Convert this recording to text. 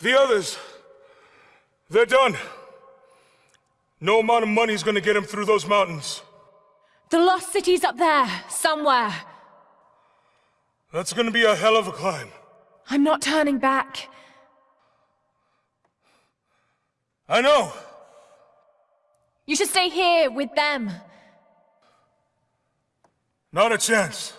The others, they're done. No amount of money's gonna get them through those mountains. The lost city's up there, somewhere. That's gonna be a hell of a climb. I'm not turning back. I know. You should stay here with them. Not a chance.